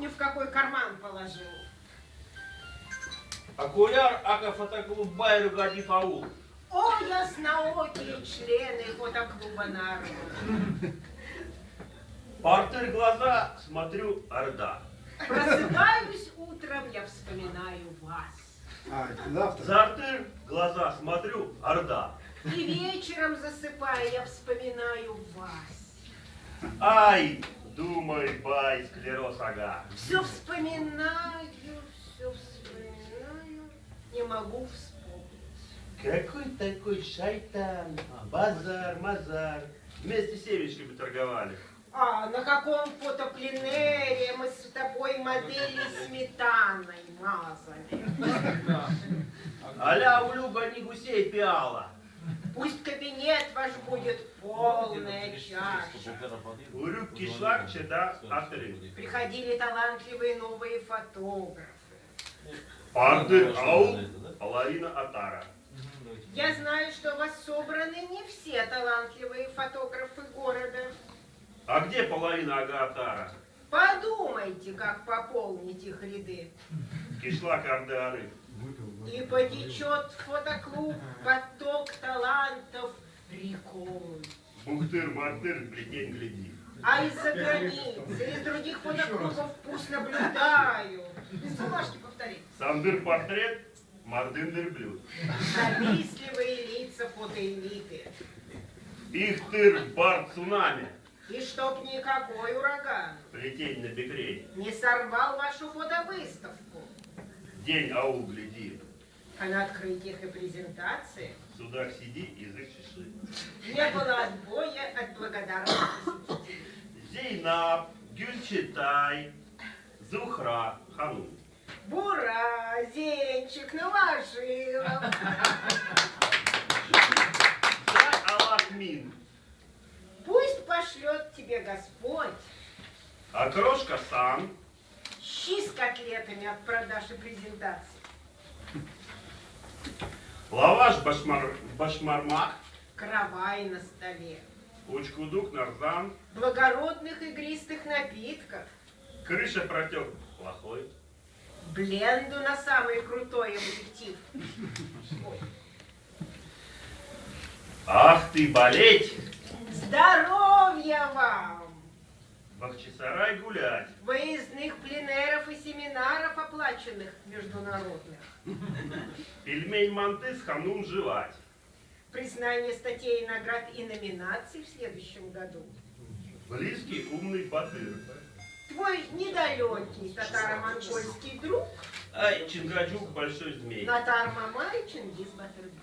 помню, в какой карман положил. Окуляр, ака фотоклуб Байру Гадиф Аул. О, ясноокие члены фотоклуба «Народ». Портер глаза, смотрю, Орда. Просыпаюсь утром, я вспоминаю вас. А, завтра. Глаза, смотрю, Орда. И вечером засыпая, я вспоминаю вас. Ай, думай, бай, склероз, ага. Все вспоминаю, все вспоминаю, не могу вспомнить. Какой такой шайтан? Базар, мазар. Вместе с семечками торговали. А на каком фотопленере мы с тобой модели сметаной мазали? Аля улюба не гусей пиала. Пусть кабинет ваш будет полная чаша. Урюк кишлак чеда атры. Приходили талантливые новые фотографы. Портер аул, половина атара. Я знаю, что у вас собраны не все талантливые фотографы города. А где половина ага атара? Подумайте, как пополнить их ряды. Кишлак арды И потечет в фотоклуб поток талантов рекой. Бухтыр-мартыр, плетень гляди. А из-за границы, из других фотоклубов пусть наблюдаю. Без бумажки повтори. Сандыр портрет, мардындыр блюд. Завистливые лица фотоэлиты. Ихтыр бар цунами, И чтоб никакой ураган плетень на бекрень. не сорвал вашу фотовыставку. День аул гляди. А на открытиях и презентациях В судах сиди, язык чеши. не было отбоя от благодарности. Зейнаб, Гюльчатай, Зухра, Ханум. Бура, Зенчик, Новожилов. Зай Аллах Мин, Пусть пошлет тебе Господь Окрошка Сан, щи с котлетами от продаж и презентаций. Лаваш Башмар, Башмармак, Кровай на столе. Учкудук Нарзан, Благородных игристых напитков. Крыша протек плохой. Бленду на самый крутой объектив. Ах ты болеть! Здоровья вам! Бахчисарай гулять. Выездных пленеров оплаченных международных. Пельмень Мантыс Ханум жевать. Признание статей, наград и номинаций в следующем году. Близкий умный батыр. Твой недалекий татаро-монгольский друг Ай, Чингаджук большой змей. Натар Мамай Чингис Батырбек.